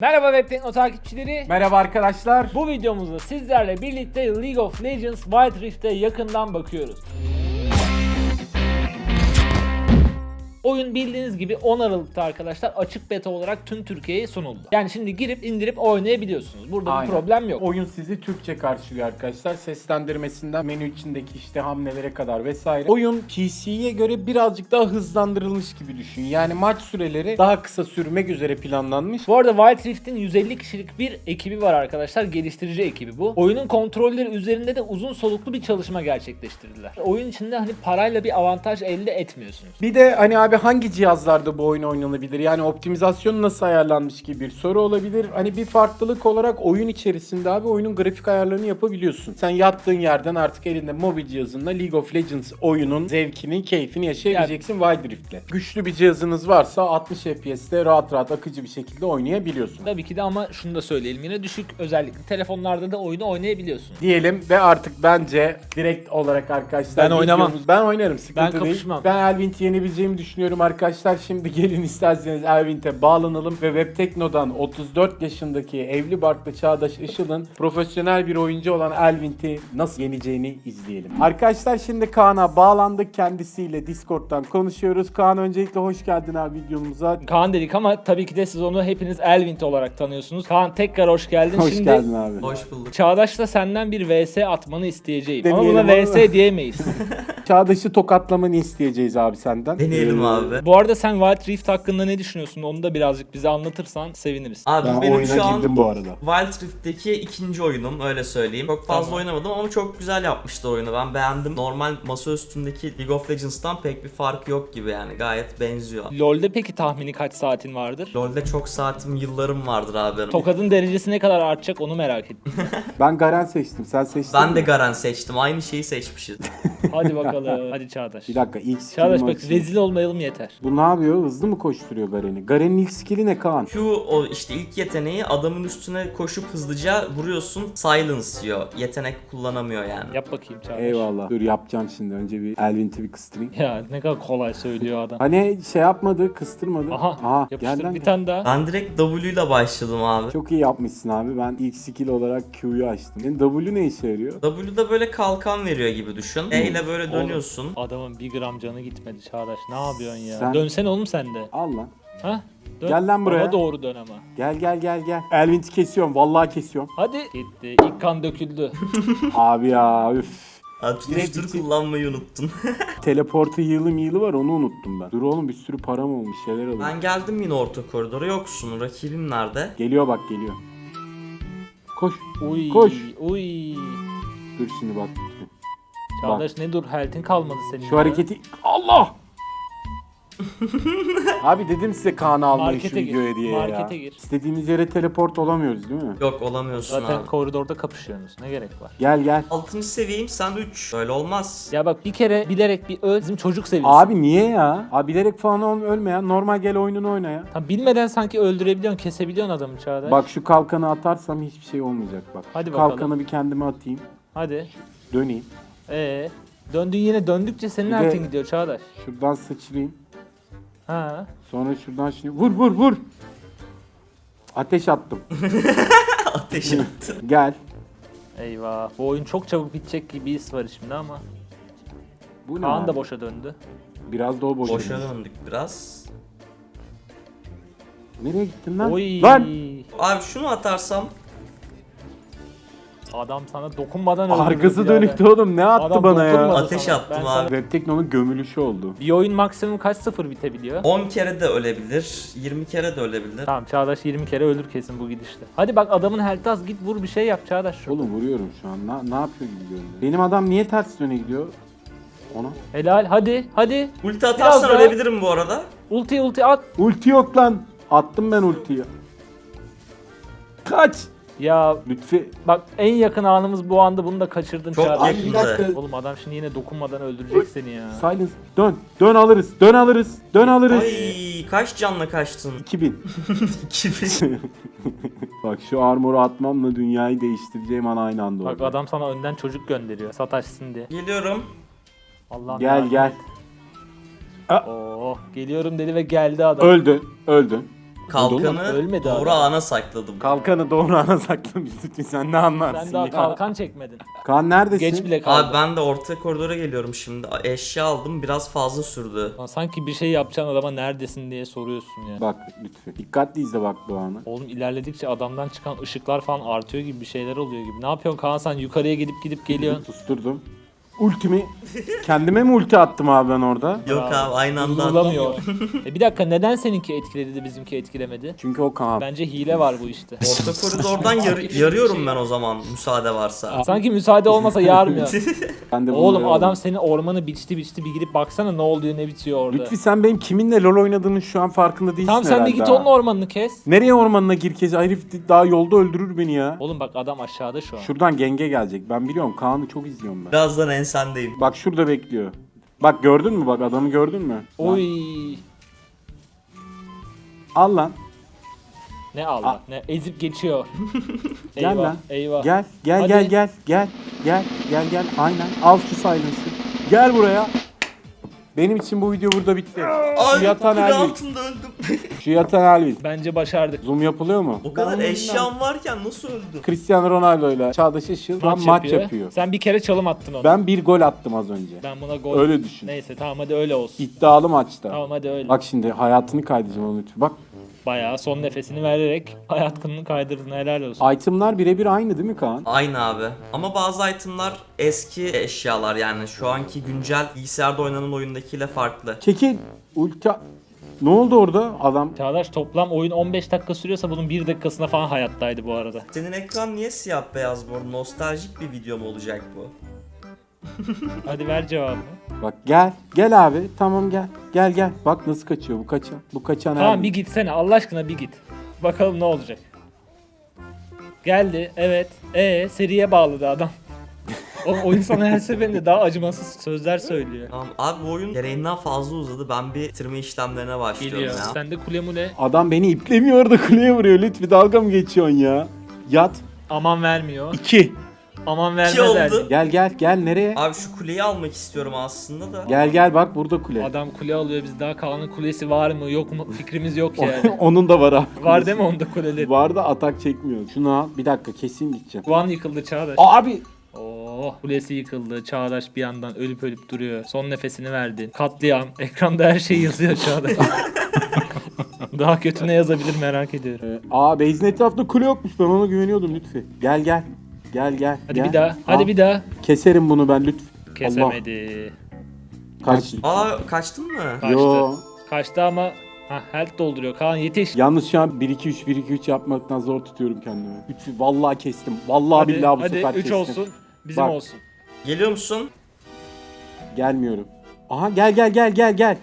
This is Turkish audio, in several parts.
Merhaba Webtekno takipçileri. Merhaba arkadaşlar. Bu videomuzda sizlerle birlikte League of Legends Wild Rift'e yakından bakıyoruz. Oyun bildiğiniz gibi 10 Aralık'ta arkadaşlar açık beta olarak tüm Türkiye'ye sunuldu. Yani şimdi girip indirip oynayabiliyorsunuz. Burada Aynen. bir problem yok. Oyun sizi Türkçe karşılıyor arkadaşlar. Seslendirmesinden menü içindeki işte hamlelere kadar vesaire. Oyun PC'ye göre birazcık daha hızlandırılmış gibi düşün. Yani maç süreleri daha kısa sürmek üzere planlanmış. Bu arada Wild Rift'in 150 kişilik bir ekibi var arkadaşlar. Geliştirici ekibi bu. Oyunun kontrolleri üzerinde de uzun soluklu bir çalışma gerçekleştirdiler. Oyun içinde hani parayla bir avantaj elde etmiyorsunuz. Bir de hani abi hangi cihazlarda bu oyun oynanabilir? Yani optimizasyon nasıl ayarlanmış gibi bir soru olabilir. Hani bir farklılık olarak oyun içerisinde abi oyunun grafik ayarlarını yapabiliyorsun. Sen yattığın yerden artık elinde mobil cihazınla League of Legends oyunun zevkini, keyfini yaşayabileceksin Wild Rift'le. Güçlü bir cihazınız varsa 60 FPS'te rahat rahat akıcı bir şekilde oynayabiliyorsun. Tabii ki de ama şunu da söyleyelim yine düşük özellikle telefonlarda da oyunu oynayabiliyorsunuz. diyelim ve artık bence direkt olarak arkadaşlar Ben oynamam. Ben oynarım sıkıntı Ben değil. kapışmam. Ben Elvint'i yenebileceğimi düşünüyorum arkadaşlar. Şimdi gelin isterseniz Elvint'e bağlanalım ve Webtekno'dan 34 yaşındaki evli barklı Çağdaş Işıl'ın profesyonel bir oyuncu olan Elvint'i nasıl yeneceğini izleyelim. Arkadaşlar şimdi Kaan'a bağlandık. Kendisiyle Discord'dan konuşuyoruz. Kaan öncelikle hoş geldin abi videomuza. Kaan dedik ama tabii ki de siz onu hepiniz Elvint olarak tanıyorsunuz. Kaan tekrar hoş geldin. Hoş Şimdi geldin abi. Hoş bulduk. Çağdaş'la senden bir VS atmanı isteyeceğim. ama Deneyelim buna ama. VS diyemeyiz. Çağdaş'ı tokatlamanı isteyeceğiz abi senden. Deneyelim Ee, abi. Bu arada sen Wild Rift hakkında ne düşünüyorsun? Onu da birazcık bize anlatırsan seviniriz. Abi Ben benim oyuna şu an girdim bu arada. Wild Rift'teki ikinci oyunum öyle söyleyeyim. Çok fazla Tamam. oynamadım ama çok güzel yapmışlar oyunu. Ben beğendim. Normal masa üstündeki League of Legends'tan pek bir fark yok gibi yani. Gayet benziyor. LoL'de peki tahmini kaç saatin vardır? LoL'de çok saatim, yıllarım vardır abi benim. Tokadın derecesi ne kadar artacak onu merak ettim. Ben Garen seçtim. Sen seçtin Ben de mi? Garen seçtim. Aynı şeyi seçmişiz. Hadi bakalım. Hadi Çağdaş. Bir dakika ilk Çağdaş bak açayım. rezil olmayalım yeter. Bu ne yapıyor? Hızlı mı koşturuyor Garen'i? Garen'in ilk skill'i ne Kaan? Q o işte ilk yeteneği adamın üstüne koşup hızlıca vuruyorsun. Silence diyor. Yetenek kullanamıyor yani. Yap bakayım Çağdaş. Eyvallah. Dur yapacağım şimdi. Önce bir Elvint'i bir kıstırayım. Ya ne kadar kolay söylüyor adam. Hani şey yapmadı, kıstırmadı. Aha, gel yapıştır bir tane daha. Ben direkt W ile başladım abi. Çok iyi yapmışsın abi. Ben ilk skill olarak Q'yu açtım. Senin W ne işe yarıyor? W'da böyle kalkan veriyor gibi düşün. E ile böyle dönüyorsun. Adamın bir gram canı gitmedi Çağdaş. Ne yapıyorsun ya? Sen- Dönsene oğlum sen de. Al lan. Ha? Dön. Gel lan buraya. Bana doğru dön ama. Gel gel gel gel. Elvint'i kesiyorum. Vallahi kesiyorum. Hadi. Gitti. İlk kan döküldü. abi ya üf. Abi tutuştur kullanmayı unuttun. Teleportu yığılı mıyılı var onu unuttum ben. Dur oğlum bir sürü param olmuş şeyler alıyor. ben geldim yine orta koridora yoksun. Rakibim nerede? Geliyor bak geliyor. Koş. Uy. Koş. Uy. Dur şimdi bak. Çağdaş ne dur health'in kalmadı senin. Şu ya. hareketi... Allah! Abi dedim size Kaan'ı almayın şu Markete gir, videoya diye ya. markete gir. İstediğimiz yere teleport olamıyoruz değil mi? Yok olamıyorsun Zaten abi. koridorda kapışıyorsunuz. Ne gerek var? Gel gel. 6. seviyeyim sen 3. Öyle olmaz. Ya bak bir kere bilerek bir öl bizim çocuk seviyesi. Abi niye ya? Abi bilerek falan ol- ölme ya. Normal gel oyununu oyna ya. Tam bilmeden sanki öldürebiliyorsun, kesebiliyorsun adamı Çağdaş. Bak şu kalkanı atarsam hiçbir şey olmayacak bak. Hadi Şu bakalım. kalkanı bir kendime atayım. Hadi. Döneyim. Ee, döndün yine döndükçe senin Bir de- gidiyor Çağdaş. Şuradan sıçrayım. Ha. Sonra şuradan şimdi vur vur vur. Ateş attım. Ateş attı. Gel. Eyvah. Bu oyun çok çabuk bitecek gibi his var şimdi ama. Bu ne Kaan da boşa döndü. Biraz da o boşa. Boşa döndü. döndük biraz. Nereye gittin lan? Oy. Lan! Abi şunu atarsam Adam sana dokunmadan öldürdü. Arkası dönüktü oğlum. Ne attı Adam bana ya? dokunmadı Ateş sana. attım Ben abi. sana- Webtekno'nun gömülüşü oldu. Bir oyun maksimum kaç sıfır bitebiliyor? 10 kere de ölebilir, 20 kere de ölebilir. Tamam Çağdaş 20 kere ölür kesin bu gidişle. Hadi bak adamın health'i az git vur bir şey yap Çağdaş. şu. Oğlum vuruyorum şu an. Na- ne yapıyor gibi görünüyor. Benim adam niye ters yöne gidiyor? Ona. Helal hadi hadi. Ulti atarsan daha. ölebilirim bu arada. Ulti ulti at. Ulti yok lan. Attım ben ultiyi. Kaç. Ya Lütfi. bak en yakın anımız bu anda bunu da kaçırdın Çok Çağdaş. yakın. bir dakika. Oğlum adam şimdi yine dokunmadan öldürecek seni ya. Silence. Dön. Dön alırız. Dön alırız. Dön alırız. Ay kaç canla kaçtın? 2000. 2000. Bak şu armoru atmamla dünyayı değiştireceğim an aynı anda Bak oldu. adam sana önden çocuk gönderiyor sataşsın diye. Geliyorum. Allah'ım Gel gel. Oo, geliyorum dedi ve geldi adam. Öldü. Öldü. Kalkanı Ölmedi doğru adam. ana sakladım. Kalkanı doğru ana saklamış lütfen sen ne anlarsın Sen daha ya. kalkan çekmedin. Kaan neredesin? Geç bile kaldı. Abi ben de orta koridora geliyorum şimdi. Eşya aldım biraz fazla sürdü. Lan Sanki bir şey yapacaksın adama neredesin diye soruyorsun ya. Bak lütfen. Dikkatli izle bak bu anı. Oğlum ilerledikçe adamdan çıkan ışıklar falan artıyor gibi bir şeyler oluyor gibi. Ne yapıyorsun Kaan sen yukarıya gidip gidip geliyorsun. Susturdum. Ultimi kendime mi ulti attım abi ben orada? Yok abi aynı anda atlamıyor. e bir dakika neden seninki etkiledi de bizimki etkilemedi? Çünkü o Kaan. Bence hile var bu işte. Orta koridordan yar- yarıyorum ben o zaman müsaade varsa. Sanki müsaade olmasa yarmıyor. Ben de Oğlum bunları adam aldım. senin ormanı biçti biçti bir gidip baksana ne oluyor ne bitiyor orada. Lütfi sen benim kiminle LoL oynadığının şu an farkında değilsin Tamam sen de herhalde git ha. onun ormanını kes. Nereye ormanına gir kez? Herif daha yolda öldürür beni ya. Oğlum bak adam aşağıda şu an. Şuradan genge gelecek. Ben biliyorum. Kaan'ı çok izliyorum ben. Birazdan ensendeyim. Bak şurada bekliyor. Bak gördün mü bak adamı gördün mü? Oy. Al lan. Ne Allah ne ezip geçiyor. Gel eyvah lan. eyvah. Gel gel Hadi. gel gel gel gel gel gel aynen al şu silence'ı. Gel buraya. Benim için bu video burada bitti. Ay yatan altında öldüm. Yatan Elvin. Bence başardık. Zoom yapılıyor mu? o kadar Ben eşyam varken nasıl öldüm? Cristiano Ronaldo ile Çağdaş Işıl maç, maç yapıyor. Sen bir kere çalım attın ona. Ben bir gol attım az önce. Ben buna gol. Öyle düşün. Neyse tamam hadi öyle olsun. İddialı maçta. Tamam hadi öyle. Bak şimdi hayatını kaydedeceğim onu lütfen. Bak Bayağı son nefesini vererek hayatını kaydırdın helal olsun. itemlar birebir aynı değil mi Kaan? Aynı abi. Ama bazı itemlar eski eşyalar yani şu anki güncel bilgisayarda oynanan oyundakiyle farklı. Çekil. Ulti... Ne oldu orada? Adam Çağdaş toplam oyun 15 dakika sürüyorsa bunun 1 dakikasında falan hayattaydı bu arada. Senin ekran niye siyah beyaz bu? Nostaljik bir video mu olacak bu? Hadi ver cevabını. Bak gel. Gel abi. Tamam gel. Gel gel. Bak nasıl kaçıyor bu kaçan. Bu kaçan Tamam Elvin. bir gitsene Allah aşkına bir git. Bakalım ne olacak. Geldi evet. E seriye bağladı adam. O oyun sana her seferinde daha acımasız sözler söylüyor. Tamam abi bu oyun gereğinden fazla uzadı. Ben bir bitirme işlemlerine başlıyorum Geliyor. ya. Sen de kule mule Adam beni iplemiyor orada kuleye vuruyor. Lütfi dalga mı geçiyorsun ya? Yat. aman vermiyor. 2. Aman İki vermez oldu. erdi. Gel gel gel nereye? Abi şu kuleyi almak istiyorum aslında da. Gel gel bak burada kule. Adam kule alıyor biz daha Kaan'ın kulesi var mı yok mu fikrimiz yok yani. Onun da var abi. var değil mi onda kuleleri? Var da atak çekmiyor. Şunu al. Bir dakika kesin gideceğim. Guan yıkıldı Çağdaş. Abi Oh kulesi yıkıldı. Çağdaş bir yandan ölüp ölüp duruyor. Son nefesini verdi. Katliam. Ekranda her şey yazıyor Çağdaş. Daha kötü ne yazabilir merak ediyorum. Ee, aa base'in etrafında kule yokmuş. Ben ona güveniyordum Lütfi. Gel gel. Gel gel. Hadi gel. bir daha. Hadi bir daha. Keserim bunu ben Lütfi. Kesemedi. Kaç. Aa kaçtın mı? Kaçtı. Yo. Kaçtı ama ha health dolduruyor. Kaan yetiş. Yalnız şu an 1 2 3 1 2 3 yapmaktan zor tutuyorum kendimi. 3 vallahi kestim. Vallahi hadi billahi bu hadi sefer 3 kestim. olsun. Bizim Bak. olsun. Geliyor musun? Gelmiyorum. Aha gel gel gel gel gel.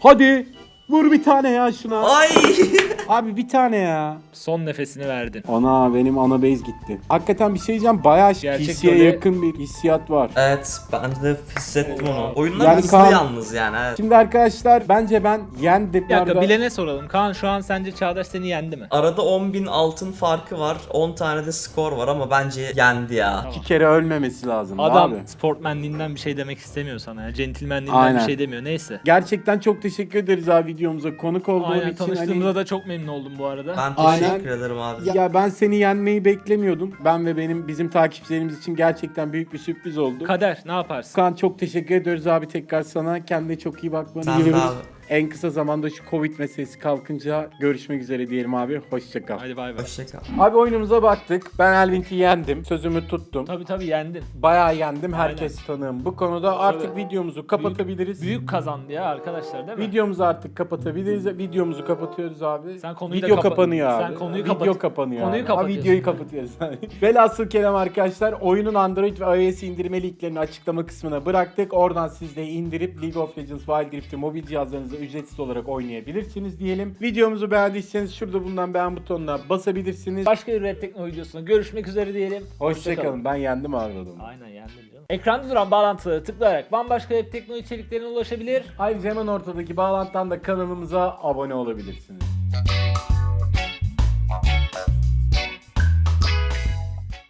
Hadi. Vur bir tane ya şuna. Ay! Abi bir tane ya. Son nefesini verdin. Ana benim ana base gitti. Hakikaten bir şey diyeceğim. Bayağı Gerçek PC'ye yakın bir hissiyat var. evet ben de hissettim onu. Oyunlar Yani hızlı Kaan- yalnız yani. Evet. Şimdi arkadaşlar bence ben yendim. Bir dakika bilene soralım. Kaan şu an sence Çağdaş seni yendi mi? Arada 10.000 altın farkı var. 10 tane de skor var ama bence yendi ya. İki kere ölmemesi lazım Adam abi. sportmenliğinden bir şey demek istemiyor sana ya. Centilmenliğinden Aynen. bir şey demiyor. Neyse. Gerçekten çok teşekkür ederiz abi videomuza konuk olduğun Aynen için. Hani- da çok memnun oldum bu arada. Ben Aynen. teşekkür ederim abi. Ya ben seni yenmeyi beklemiyordum. Ben ve benim bizim takipçilerimiz için gerçekten büyük bir sürpriz oldu. Kader ne yaparsın? Kaan çok teşekkür ediyoruz abi tekrar sana. Kendine çok iyi bakmanı Sen de diliyoruz. abi. En kısa zamanda şu Covid meselesi kalkınca görüşmek üzere diyelim abi. Hoşça kal. Hadi bay bay. Hoşçakal. Abi oyunumuza baktık. Ben Elvink'i yendim. Sözümü tuttum. Tabii tabii yendin. Bayağı yendim. Herkes tanığım. Bu konuda artık videomuzu kapatabiliriz. Büyük kazandı ya arkadaşlar değil mi? Videomuzu artık kapatabiliriz. Videomuzu kapatıyoruz abi. Sen konuyu da Video kapat- kapanıyor abi. Sen konuyu Video kapat- kapanıyor konuyu abi. Ha, kapatıyorsun. videoyu kapatıyoruz. Velhasıl kelam arkadaşlar oyunun Android ve iOS indirme linklerini açıklama kısmına bıraktık. Oradan siz de indirip League of Legends Wild Rift'i mobil cihazlarınızda ücretsiz olarak oynayabilirsiniz diyelim. Videomuzu beğendiyseniz şurada bulunan beğen butonuna basabilirsiniz. Başka bir Red Tekno videosunda görüşmek üzere diyelim. Hoşçakalın. Ben yendim adamı. Aynen yendin canım. Ekranda duran bağlantıları tıklayarak bambaşka Red Tekno içeriklerine ulaşabilir. Ayrıca hemen ortadaki bağlantıdan da kanalımıza abone olabilirsiniz.